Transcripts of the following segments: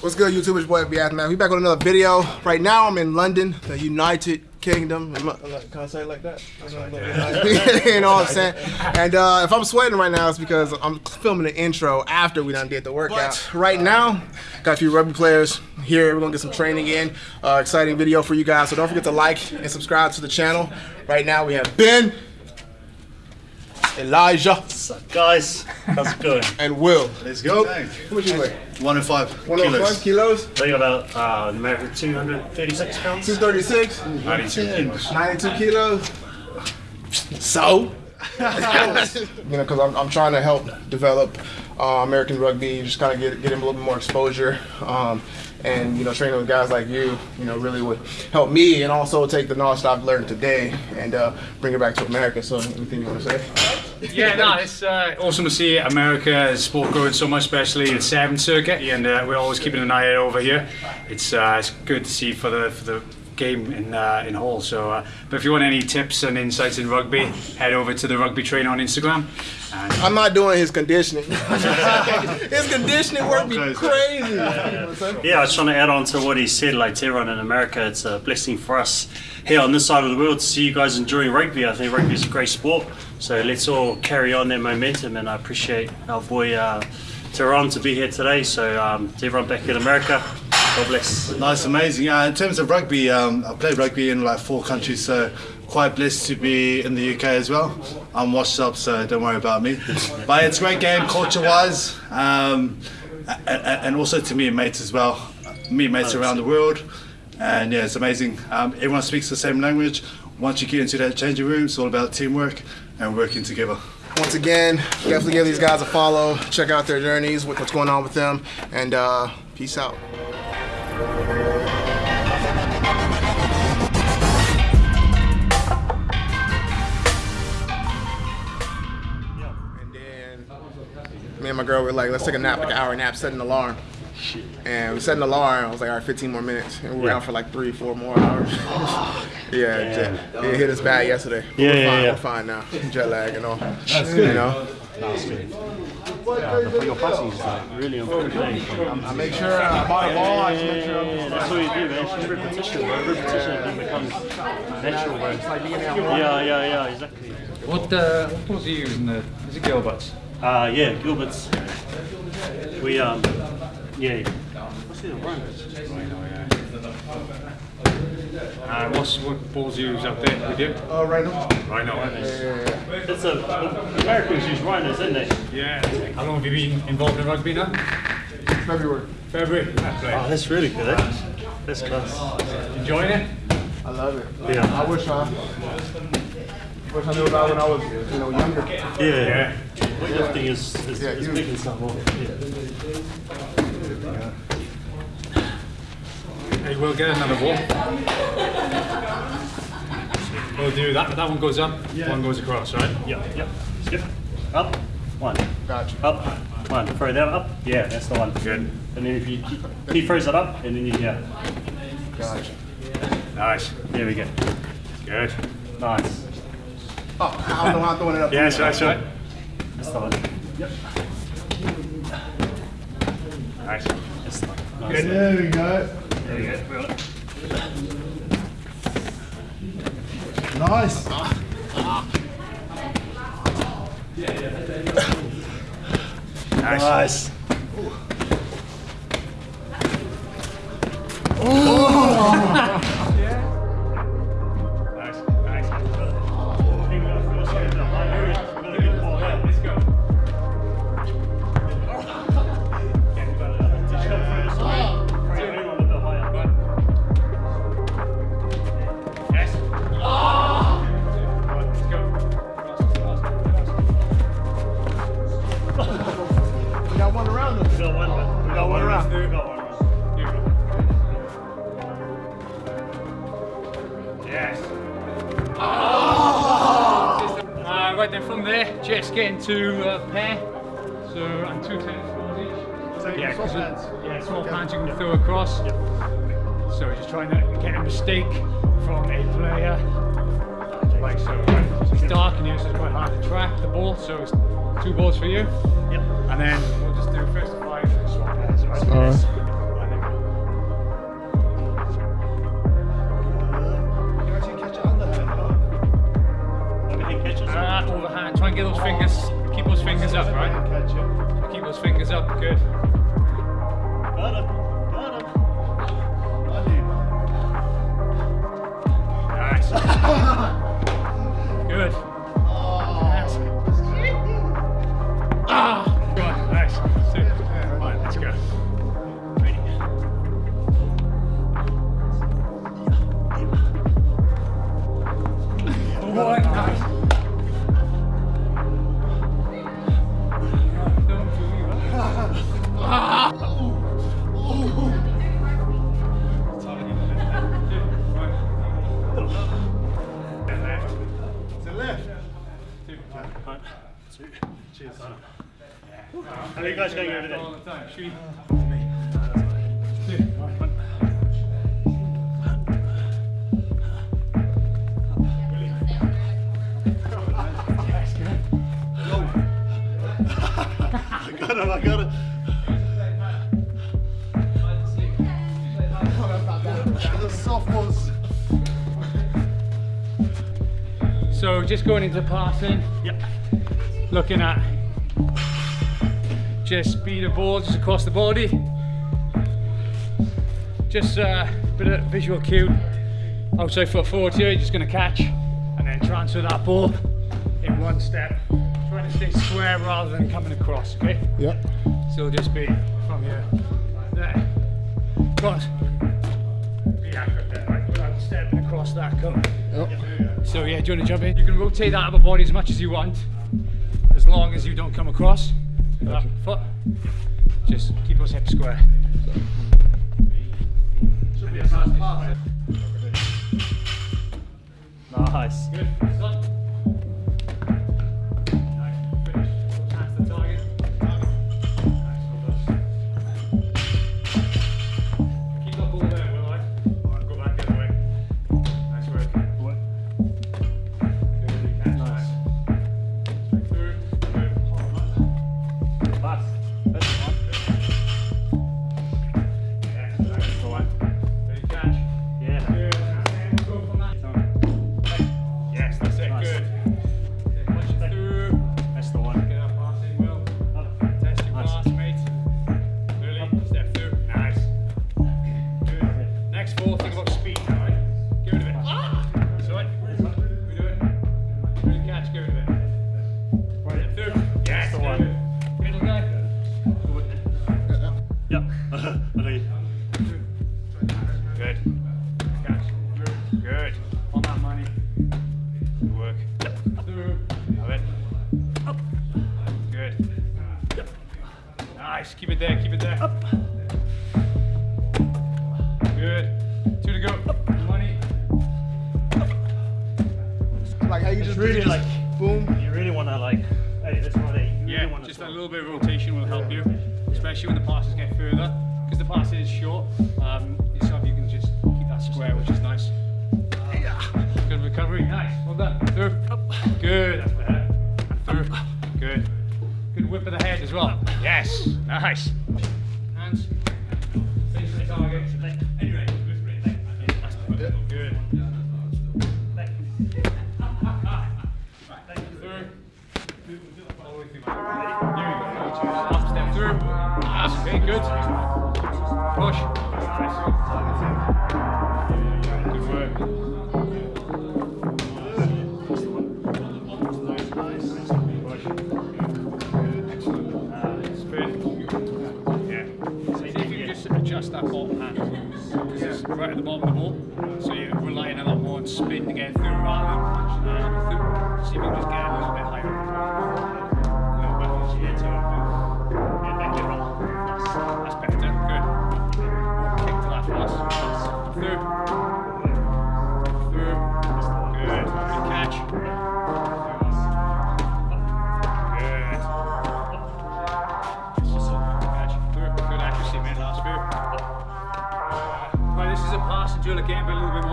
What's good, YouTube? It's your boy, FB Man. We back with another video. Right now, I'm in London, the United Kingdom. I- Can I say it like that? you know what I'm saying? And uh, if I'm sweating right now, it's because I'm filming the intro after we done did the workout. But right now, got a few rugby players here. We're gonna get some training in. Uh, exciting video for you guys. So don't forget to like and subscribe to the channel. Right now, we have Ben, Elijah, What's up, guys? How's it going? and Will. Let's go. How much you weigh? 105 105 kilos. I think about uh, America 236 pounds. 236. 92 kilos. 92 kilos. So, you know, because I'm, I'm trying to help develop uh, American rugby, just kind of get get him a little bit more exposure, um, and you know, training with guys like you, you know, really would help me, and also take the knowledge I've learned today and uh, bring it back to America. So, anything you want to say? Yeah, no, it's uh, awesome to see America's sport growing so much, especially the seven circuit, and uh, we're always keeping an eye out over here. It's uh, it's good to see for the for the game in uh, in Hull. So, uh, but if you want any tips and insights in rugby, head over to the Rugby Trainer on Instagram. And I'm not doing his conditioning. his conditioning work be crazy. You know what I'm saying? Yeah, I was trying to add on to what he said. Like to everyone in America, it's a blessing for us here on this side of the world to see you guys enjoying rugby. I think rugby is a great sport. So let's all carry on that momentum, and I appreciate our boy uh, Tehran to be here today. So um, to everyone back in America, God bless. Nice, amazing. Uh, in terms of rugby, um, I played rugby in like four countries, so quite blessed to be in the UK as well. I'm washed up, so don't worry about me. but it's a great game, culture-wise, um, and, and also to me meet mates as well. Me Meet mates around the world, and yeah, it's amazing. Um, everyone speaks the same language. Once you get into that changing room, it's all about teamwork and working together. Once again, definitely give these guys a follow. Check out their journeys, what's going on with them, and uh, peace out. My girl were like, let's take a nap, like an hour nap, set an alarm. And we set an alarm. I was like, all right, 15 more minutes. And we were out for like three, four more hours. yeah, jet- it hit us bad yesterday. But Yeah, we're yeah, fine, yeah. We're fine now. Jet lag and all. That's good. You know? But your passing is like really important. I make sure I buy a ball. I just make sure I'm That's what you do, man. It's repetition, bro. Repetition then becomes natural, bro. like being out. Yeah, yeah, yeah, exactly. what uh, what balls are you using? The is it Gilbert's? Uh, yeah, Gilbert's. We, um, yeah. What's the run? Uh, what's what balls you use up there with you? Uh, right now. Right now, It's a, Americans use runners, isn't they? yeah. How long have you been involved in rugby now? February. February. That's Oh, right. that's really good, eh? That's class. Enjoying it? I love it. Yeah. I wish I, wish I knew about when I was, you know, younger. Yeah. Yeah. Weightlifting is, is, Yeah, is you- big and stuff. more. Yeah. Hey, we'll get another ball. We'll do that. That one goes up. One goes across, right? Yeah, yeah. Skip. Up. One. Gotcha. Up. One. Throw that up. Yeah, that's the one. Good. And then if you, he throws it up, and then you, yeah. Gotcha. Nice. There we go. Good. Nice. Oh, I don't know how I'm throwing it up. Yes, that's right. The. Yep. The one. Nice. There we go. There we go. Nice. Nice. Nice. Nice. is? Yeah, small okay. you can throw across. Yep. So just trying to get a mistake from a player. Like so. It's dark in here, so it's quite hard to track the ball. So it's two balls for you. Yep. And then we'll just do first five and swap pairs. Right? Uh, all right. Uh, overhand, try and get those fingers, keep those fingers up, right? Keep those fingers up, good. Cheers. How are you guys going over there? All the time. I got him. I got him. The. So just going into passing, Yep. Looking at just speed of ball just across the body. Just a bit of visual cue. Outside foot forward here, you're just going to catch and then transfer that ball in one step. Trying to stay square rather than coming across, okay? Yep. So just be from here, there, across. Be accurate there, right? Without stepping across that cone. So yeah, do you want to jump in? You can rotate that upper body as much as you want, as long as you don't come across that foot. Just keep those hips square. Nice. Good. Really like- boom. You really want to like. Hey, that's. Hey, you Yeah, really want just a little bit of rotation will help you, especially when the passes get further. Because the pass is short, um, yourself you can just keep that square, which is nice. Good recovery, nice. Well done. Through. Good, that's better. Through. Good. Good whip of the head as well. Yes, nice. Hands. Face the target. Anyway, okay, good. Push. Right at the bottom of the ball. So you're relying a lot more on spin to get through rather than punch uh. See if you can just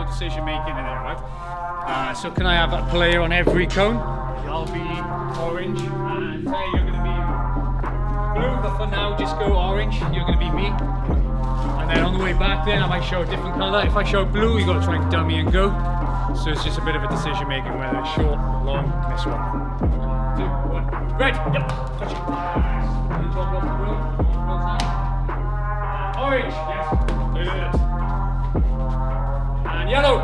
decision making in there, right? Uh, so can I have a player on every cone? I'll be orange, and say you're going to be blue, but for now, just go orange. You're going to be me. And then on the way back, then I might show a different colour. If I show blue, you've got to try and dummy and go. So it's just a bit of a decision making whether it's short, long, this one. Two, one. Red. Yep. Uh, Orange. Yes. And yellow.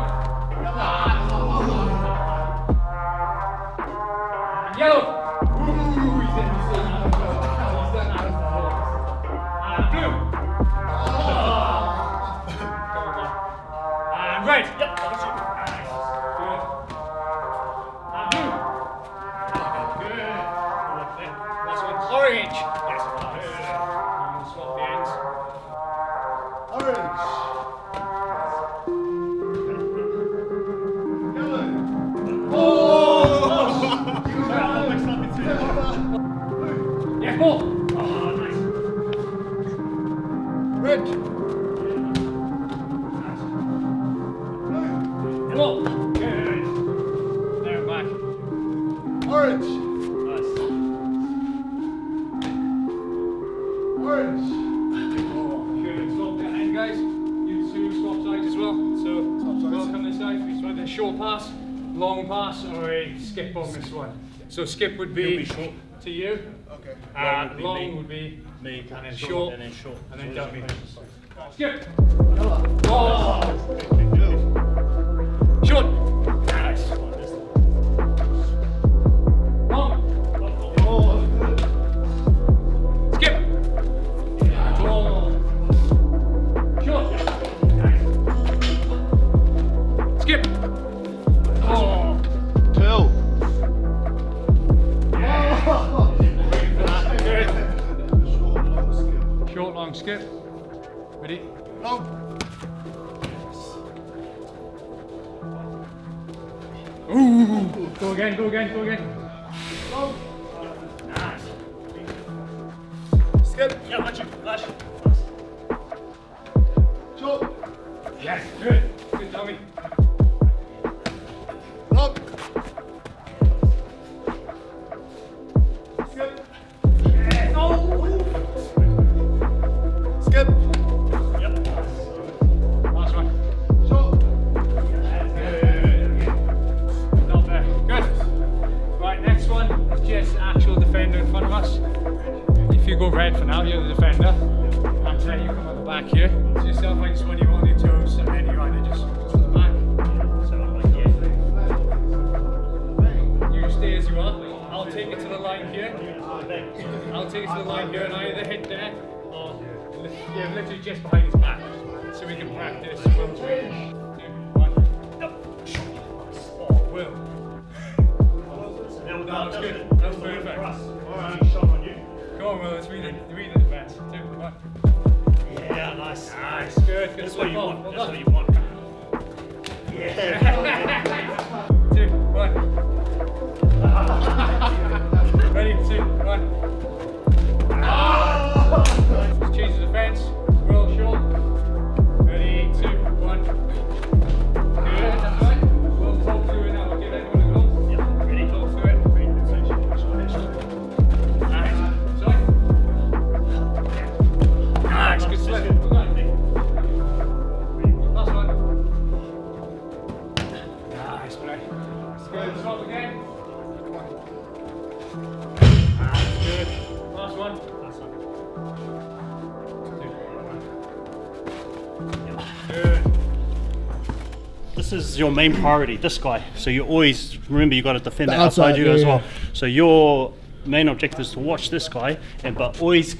Swap sides. welcome. We swap a short pass, long pass, or a skip on this one. So, skip would be, be short. to you. Okay. Uh, would long me. would be Me, and then short, short, and then short. and then dummy. Skip. Oh. Short. Ready? Long. Ooh. Go again, go again, go again. Practice. Oh, Will. Alright. Shot on Will. Let's read it. Read the defense. Two, one. Yeah, nice. Nice. Good. Good That's what you want. That's what you want. Yeah. Two, one. Ready? Two, one. Is your main priority, this guy. So you always remember you got to defend The outside outside, you yeah, as yeah. well. So your main objective is to watch this guy, and but always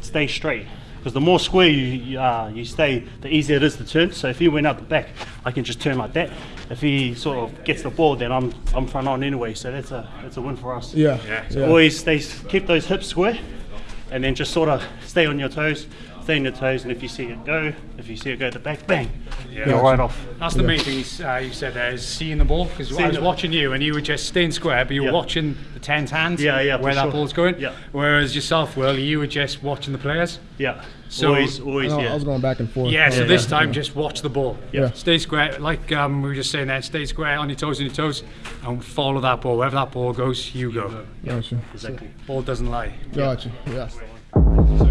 stay straight. Because the more square you you, uh, you stay, the easier it is to turn. So if he went out the back, I can just turn like that. If he sort of gets the ball, then I'm I'm front on anyway. So that's a that's a win for us. Yeah. So always stay keep those hips square, and then just sort of stay on your toes, stay on your toes, and if you see it go, if you see it go to the back, bang, you're right off. That's the main thing you, uh, you said there is seeing the ball because I was the- watching you and you were just staying square, but you were Yeah. watching the ten's hands. Yeah, yeah, where that sure. ball's going. Yeah. Whereas yourself, Will, you were just watching the players. Yeah. So- always, always, I, yeah. I was going back and forth. Yeah. So Yeah, this yeah. time, just watch the ball. Yeah. Stay square, like um, we were just saying there. Stay square on your toes, on your toes, and follow that ball. Wherever that ball goes, you go. Gotcha. exactly. Ball doesn't lie. Gotcha. Yes. So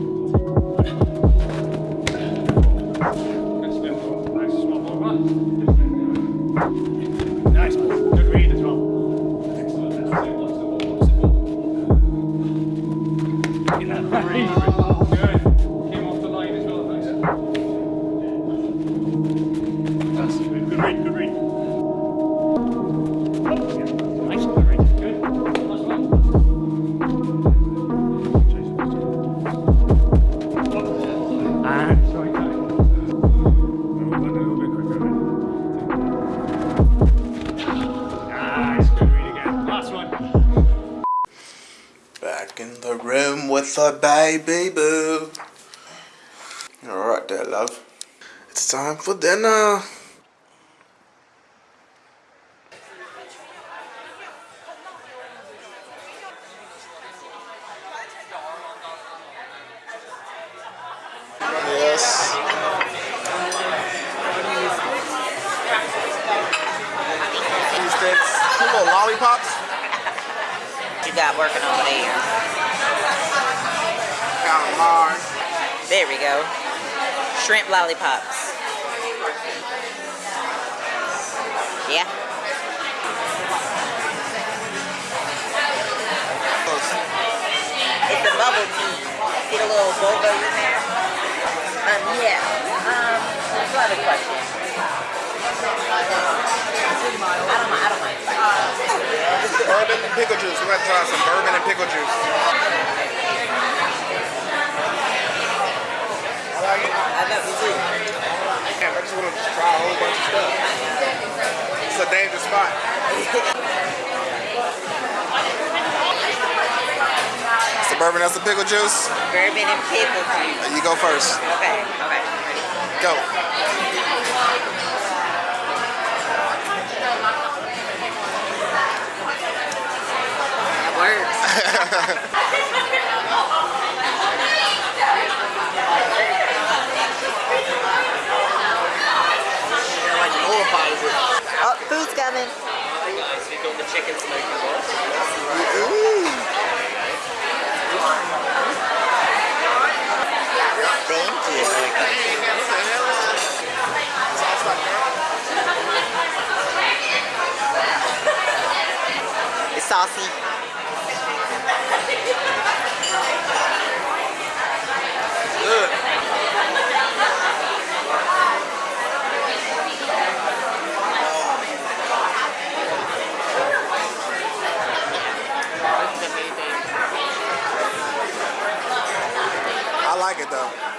room with baby boo. Alright there, love. It's time for dinner. Yes. Cheese sticks. Lollipops. you got working over there? Calamari. There we go. Shrimp lollipops. Yeah. It's the bubble tea. See the little boba in there? Um, yeah. Um, so I have a question. I don't mind. I don't mind. Bourbon and pickle juice. We're gonna try some bourbon and pickle juice. I like it. I love you too. Damn, I just want to try a whole bunch of stuff. It's a dangerous spot. It's the bourbon, that's the pickle juice. Bourbon and pickle juice. Uh, you go first. Okay. Okay. Go. That works. Oh, food's coming. Thank you. It's saucy. Good. I like it though.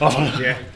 Awesome. Cheers, brother. so